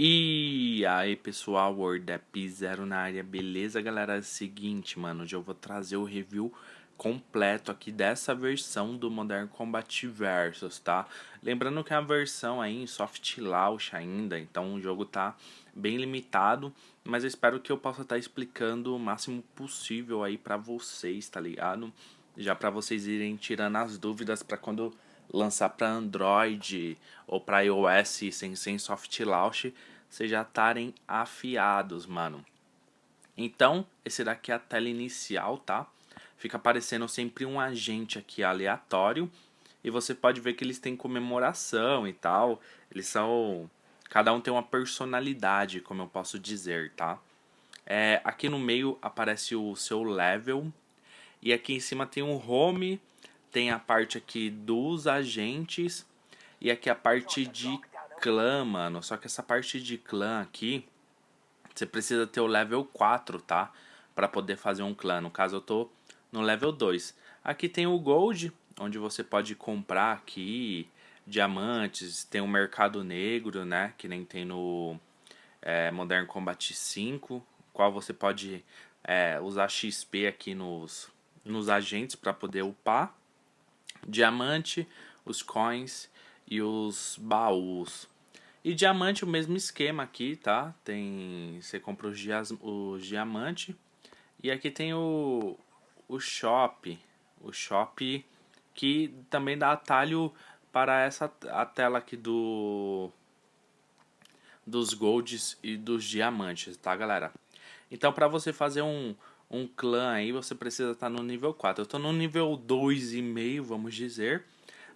E aí pessoal, WordApp Zero na área, beleza galera? É o seguinte mano, hoje eu vou trazer o review completo aqui dessa versão do Modern Combat Versus, tá? Lembrando que é a versão aí em soft launch ainda, então o jogo tá bem limitado, mas eu espero que eu possa estar tá explicando o máximo possível aí pra vocês, tá ligado? Já pra vocês irem tirando as dúvidas pra quando lançar para Android ou para iOS sem, sem soft launch, vocês já estarem afiados, mano. Então, esse daqui é a tela inicial, tá? Fica aparecendo sempre um agente aqui aleatório. E você pode ver que eles têm comemoração e tal. Eles são... Cada um tem uma personalidade, como eu posso dizer, tá? É, aqui no meio aparece o seu level. E aqui em cima tem um home tem a parte aqui dos agentes e aqui a parte de clã, mano. Só que essa parte de clã aqui, você precisa ter o level 4, tá? Pra poder fazer um clã. No caso, eu tô no level 2. Aqui tem o Gold, onde você pode comprar aqui diamantes. Tem o Mercado Negro, né? Que nem tem no é, Modern Combat 5. Qual você pode é, usar XP aqui nos, nos agentes para poder upar diamante, os coins e os baús. E diamante o mesmo esquema aqui, tá? Tem você compra os, dias, os diamante e aqui tem o o shop, o shop que também dá atalho para essa a tela aqui do dos golds e dos diamantes, tá, galera? Então, para você fazer um um clã aí, você precisa estar tá no nível 4. Eu estou no nível 2,5, vamos dizer.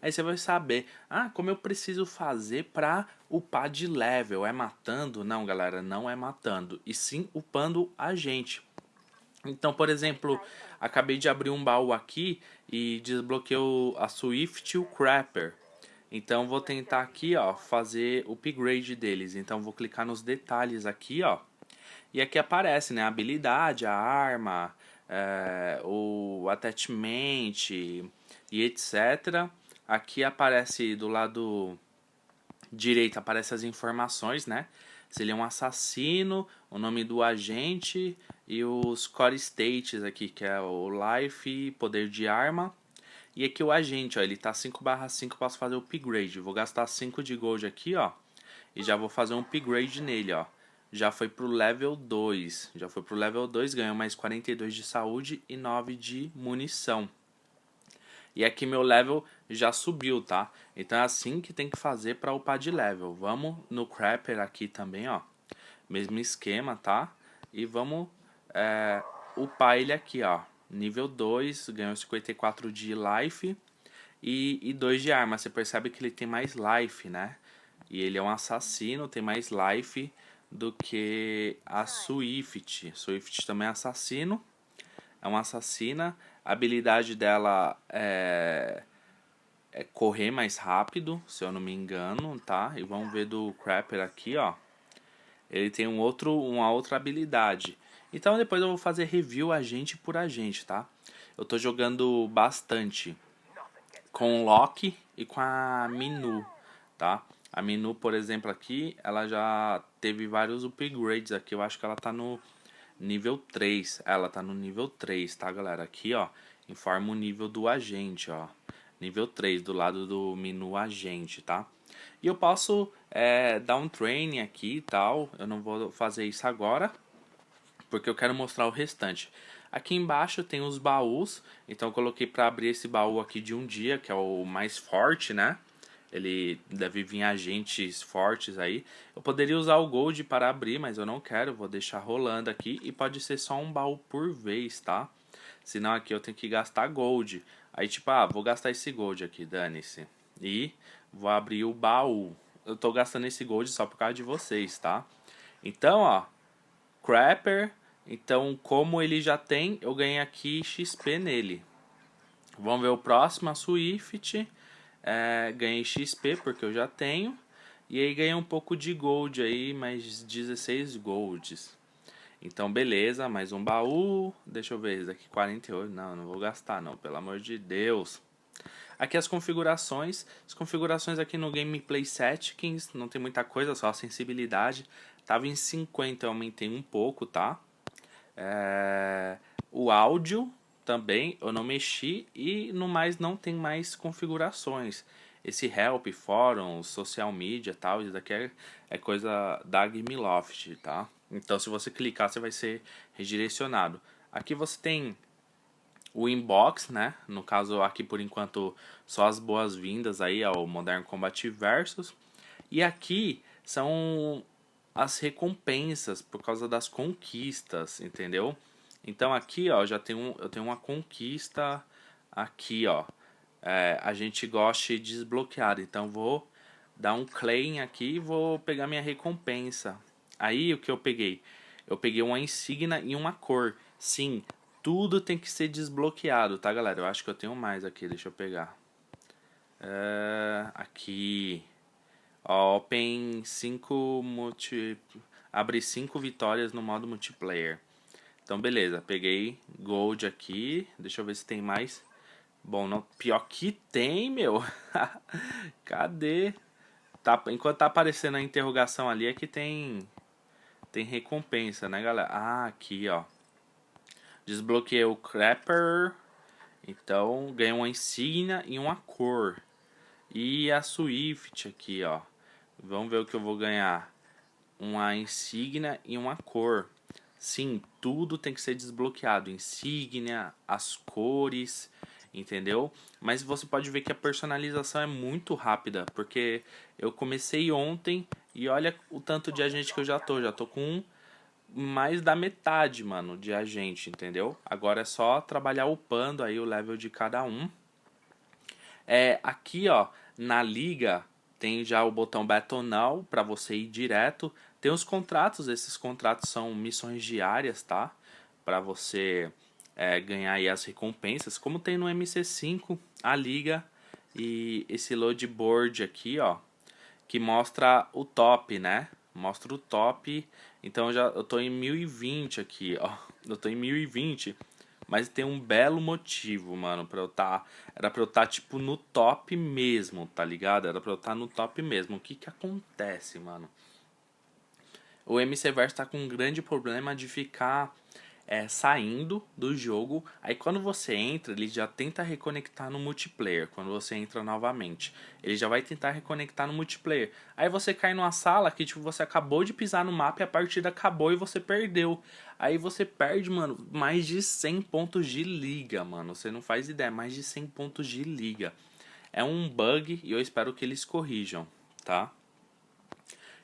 Aí você vai saber, ah, como eu preciso fazer para upar de level? É matando? Não, galera, não é matando. E sim upando a gente. Então, por exemplo, acabei de abrir um baú aqui e desbloqueou a Swift e o Crapper. Então, vou tentar aqui, ó, fazer o upgrade deles. Então, vou clicar nos detalhes aqui, ó. E aqui aparece né, a habilidade, a arma, é, o attachment e etc. Aqui aparece do lado direito aparece as informações, né? Se ele é um assassino, o nome do agente e os core states aqui, que é o life, poder de arma. E aqui o agente, ó, ele tá 5 5, posso fazer o upgrade. Vou gastar 5 de gold aqui, ó. E já vou fazer um upgrade nele, ó já foi pro level 2. Já foi pro level 2, ganhou mais 42 de saúde e 9 de munição. E aqui meu level já subiu, tá? Então é assim que tem que fazer para upar de level. Vamos no Crapper aqui também, ó. Mesmo esquema, tá? E vamos é, upar ele aqui, ó. Nível 2, ganhou 54 de life e, e 2 de arma. Você percebe que ele tem mais life, né? E ele é um assassino, tem mais life do que a Swift. Swift também é assassino. É uma assassina. A habilidade dela é, é correr mais rápido, se eu não me engano, tá? E vamos ver do Crapper aqui, ó. Ele tem um outro, uma outra habilidade. Então depois eu vou fazer review agente por agente, tá? Eu tô jogando bastante com o Loki e com a Minu, tá? A menu, por exemplo, aqui, ela já teve vários upgrades aqui. Eu acho que ela tá no nível 3. Ela tá no nível 3, tá, galera? Aqui, ó, informa o nível do agente, ó. Nível 3, do lado do menu agente, tá? E eu posso é, dar um training aqui e tal. Eu não vou fazer isso agora, porque eu quero mostrar o restante. Aqui embaixo tem os baús, então eu coloquei para abrir esse baú aqui de um dia, que é o mais forte, né? Ele deve vir agentes fortes aí. Eu poderia usar o Gold para abrir, mas eu não quero, vou deixar rolando aqui e pode ser só um baú por vez, tá? Senão aqui eu tenho que gastar Gold. Aí tipo, ah, vou gastar esse Gold aqui, dane-se. E vou abrir o baú. Eu tô gastando esse Gold só por causa de vocês, tá? Então, ó, Crapper. Então, como ele já tem, eu ganhei aqui XP nele. Vamos ver o próximo, a Swift. É, ganhei XP porque eu já tenho. E aí ganhei um pouco de gold aí, mais 16 golds. Então beleza, mais um baú. Deixa eu ver, esse daqui 48. Não, não vou gastar não, pelo amor de Deus. Aqui as configurações, as configurações aqui no Gameplay Settings, não tem muita coisa, só a sensibilidade. Tava em 50, eu aumentei um pouco, tá? É... O áudio também eu não mexi e no mais não tem mais configurações. Esse help, fórum, social media tal, isso daqui é, é coisa da Gameloft, tá? Então se você clicar você vai ser redirecionado. Aqui você tem o inbox, né? No caso aqui por enquanto só as boas-vindas aí ao Modern Combat Versus. E aqui são as recompensas por causa das conquistas, entendeu? Então aqui, ó, já tem um, eu tenho uma conquista aqui, ó. É, a gente gosta de desbloquear, então vou dar um claim aqui e vou pegar minha recompensa. Aí o que eu peguei? Eu peguei uma insígnia e uma cor. Sim, tudo tem que ser desbloqueado, tá galera? Eu acho que eu tenho mais aqui, deixa eu pegar. É, aqui, ó, Open 5 multi... Abre 5 vitórias no modo multiplayer. Então, beleza. Peguei Gold aqui. Deixa eu ver se tem mais. Bom, não, pior que tem, meu. Cadê? Tá, enquanto tá aparecendo a interrogação ali, é que tem tem recompensa, né, galera? Ah, aqui, ó. Desbloqueei o Crapper. Então, ganhei uma insígnia e uma cor. E a Swift aqui, ó. Vamos ver o que eu vou ganhar. Uma insígnia e uma cor. Sim, tudo tem que ser desbloqueado, insígnia, as cores, entendeu? Mas você pode ver que a personalização é muito rápida, porque eu comecei ontem e olha o tanto de agente que eu já tô, já tô com mais da metade, mano, de agente, entendeu? Agora é só trabalhar upando aí o level de cada um. É, aqui, ó, na liga tem já o botão Battle Now para você ir direto tem os contratos, esses contratos são missões diárias, tá? Para você é, ganhar aí as recompensas, como tem no MC5, a liga e esse load board aqui, ó, que mostra o top, né? Mostra o top. Então já eu tô em 1020 aqui, ó. Eu tô em 1020, mas tem um belo motivo, mano, para eu tá era para eu tá, tipo no top mesmo, tá ligado? Era para eu tá no top mesmo. O que que acontece, mano? o MC Verso tá com um grande problema de ficar é, saindo do jogo. Aí quando você entra, ele já tenta reconectar no multiplayer. Quando você entra novamente, ele já vai tentar reconectar no multiplayer. Aí você cai numa sala que tipo você acabou de pisar no mapa e a partida acabou e você perdeu. Aí você perde, mano, mais de 100 pontos de liga, mano. Você não faz ideia, mais de 100 pontos de liga. É um bug e eu espero que eles corrijam, tá?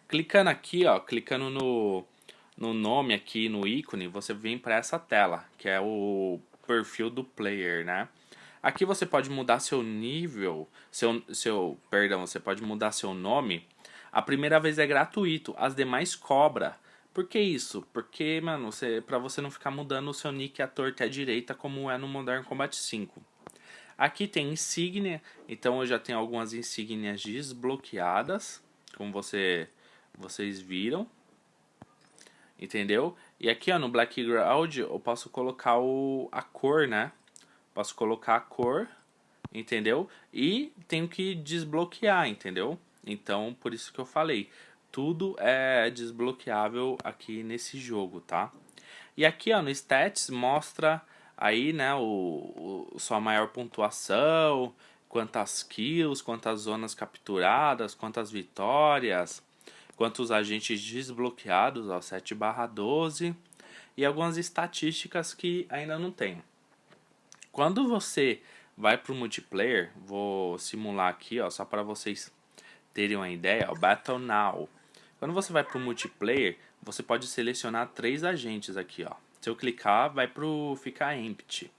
Clicando aqui, ó, clicando no, no nome aqui, no ícone, você vem para essa tela, que é o perfil do player, né? Aqui você pode mudar seu nível, seu, seu, perdão, você pode mudar seu nome. A primeira vez é gratuito, as demais cobra. Por que isso? Porque, mano, você, pra você não ficar mudando o seu nick à torta e à direita como é no Modern Combat 5. Aqui tem insígnia, então eu já tenho algumas insígnias desbloqueadas, como você vocês viram. Entendeu? E aqui ó, no background eu posso colocar o, a cor, né? Posso colocar a cor, entendeu? E tenho que desbloquear, entendeu? Então, por isso que eu falei. Tudo é desbloqueável aqui nesse jogo, tá? E aqui ó, no Stats mostra aí, né, o, o, sua maior pontuação, quantas kills, quantas zonas capturadas, quantas vitórias, quantos agentes desbloqueados, ó, 7 barra 12, e algumas estatísticas que ainda não tem. Quando você vai para o multiplayer, vou simular aqui, ó, só para vocês terem uma ideia, ó, Battle Now. Quando você vai para o multiplayer, você pode selecionar três agentes aqui, ó. Se eu clicar, vai para o ficar empty.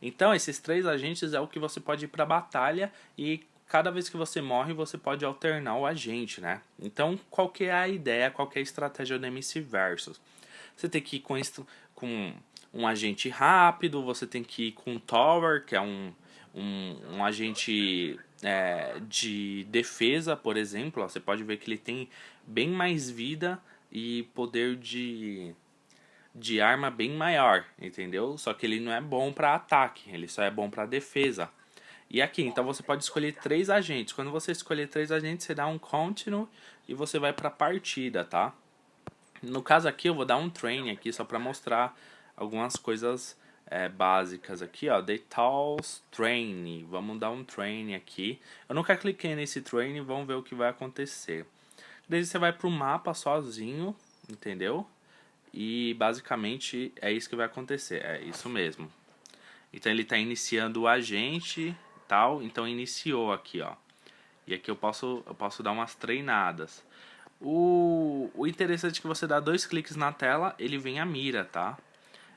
Então, esses três agentes é o que você pode ir para batalha e cada vez que você morre, você pode alternar o agente, né? Então, qual que é a ideia, qual que é a estratégia do MC Versus? Você tem que ir com, com um agente rápido, você tem que ir com Tower, que é um, um, um agente é, de defesa, por exemplo. Você pode ver que ele tem bem mais vida e poder de, de arma bem maior, entendeu? Só que ele não é bom para ataque, ele só é bom para defesa. E aqui, então você pode escolher três agentes. Quando você escolher três agentes, você dá um continue e você vai para partida, tá? No caso aqui, eu vou dar um train aqui só para mostrar algumas coisas é, básicas aqui, ó. Details Train. Vamos dar um train aqui. Eu nunca cliquei nesse train, vamos ver o que vai acontecer. Daí você vai pro mapa sozinho, entendeu? E basicamente é isso que vai acontecer, é isso mesmo. Então ele está iniciando o agente tal, então iniciou aqui, ó. E aqui eu posso, eu posso dar umas treinadas. O, o interessante é que você dá dois cliques na tela, ele vem a mira, tá?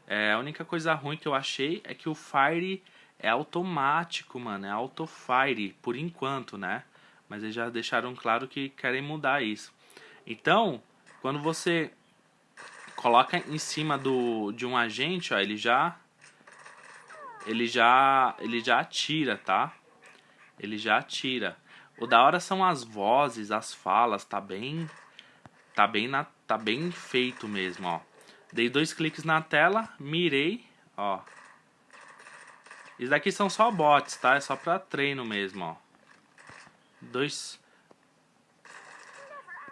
É, a única coisa ruim que eu achei é que o Fire é automático, mano. É auto-Fire, por enquanto, né? Mas eles já deixaram claro que querem mudar isso. Então, quando você coloca em cima do, de um agente, ó, ele já ele já ele já atira, tá? Ele já atira. O da hora são as vozes, as falas, tá bem tá bem na tá bem feito mesmo, ó. Dei dois cliques na tela, mirei, ó. Isso daqui são só bots, tá? É só pra treino mesmo, ó. Dois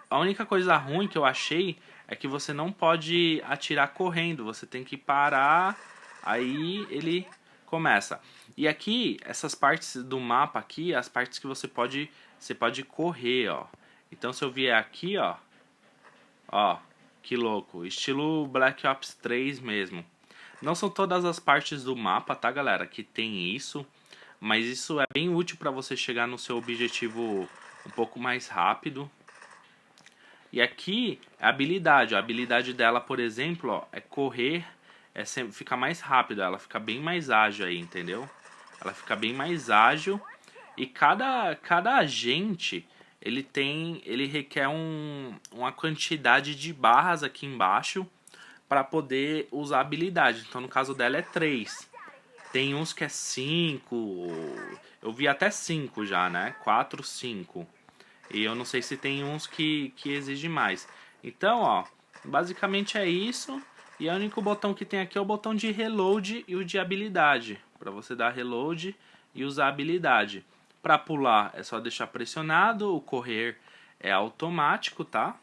A única coisa ruim que eu achei é que você não pode atirar correndo, você tem que parar, aí ele começa. E aqui, essas partes do mapa aqui, as partes que você pode, você pode correr, ó. Então se eu vier aqui, ó, ó, que louco, estilo Black Ops 3 mesmo. Não são todas as partes do mapa, tá galera, que tem isso, mas isso é bem útil para você chegar no seu objetivo um pouco mais rápido. E aqui, a habilidade, a habilidade dela, por exemplo, ó, é correr é sempre, fica mais rápido, ela fica bem mais ágil aí, entendeu? Ela fica bem mais ágil e cada, cada agente ele tem ele requer um, uma quantidade de barras aqui embaixo para poder usar a habilidade. Então no caso dela é 3. Tem uns que é 5, eu vi até 5 já, né? 4, 5. E eu não sei se tem uns que, que exige mais. Então, ó, basicamente é isso. E o único botão que tem aqui é o botão de reload e o de habilidade. Para você dar reload e usar habilidade. Para pular é só deixar pressionado, o correr é automático, tá?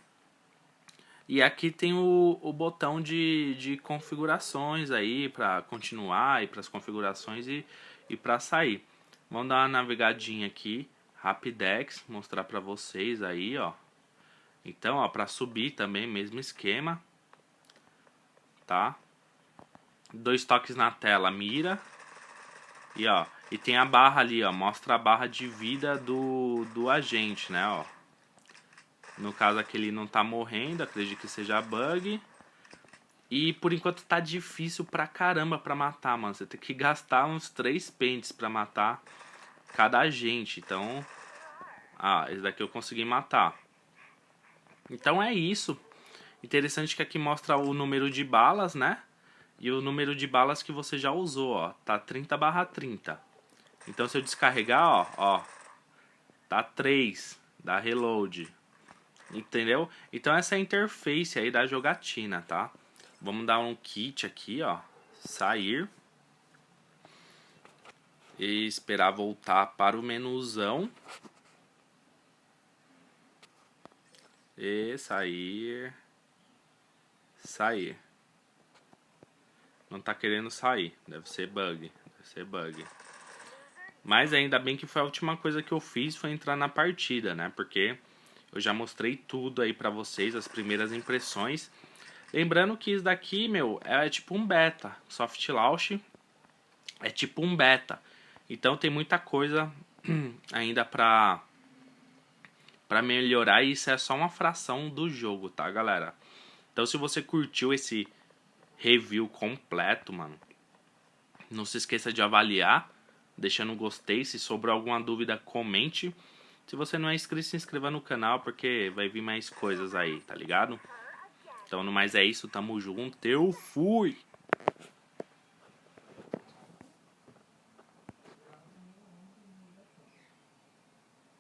E aqui tem o, o botão de, de configurações aí para continuar e para as configurações e, e para sair. Vamos dar uma navegadinha aqui, Rapidex, mostrar para vocês aí, ó. Então, ó, para subir também, mesmo esquema tá? Dois toques na tela, mira. E ó, e tem a barra ali, ó, mostra a barra de vida do, do agente, né, ó. No caso aqui ele não tá morrendo, acredito que seja bug. E por enquanto tá difícil pra caramba pra matar, mano. Você tem que gastar uns três pentes pra matar cada agente. Então, ah, esse daqui eu consegui matar. Então é isso. Interessante que aqui mostra o número de balas, né? E o número de balas que você já usou, ó. Tá 30 barra 30. Então se eu descarregar, ó, ó. Tá 3. Dá reload. Entendeu? Então essa é a interface aí da jogatina, tá? Vamos dar um kit aqui, ó. Sair. E esperar voltar para o menuzão. E sair sair. Não tá querendo sair. Deve ser bug. Deve ser bug. Mas ainda bem que foi a última coisa que eu fiz foi entrar na partida, né? Porque eu já mostrei tudo aí pra vocês, as primeiras impressões. Lembrando que isso daqui, meu, é tipo um beta. Soft Launch é tipo um beta. Então tem muita coisa ainda pra, pra melhorar e isso é só uma fração do jogo, tá, galera? Então se você curtiu esse review completo, mano, não se esqueça de avaliar, deixando um gostei. Se sobrou alguma dúvida, comente. Se você não é inscrito, se inscreva no canal, porque vai vir mais coisas aí, tá ligado? Então, no mais é isso, tamo junto, eu fui!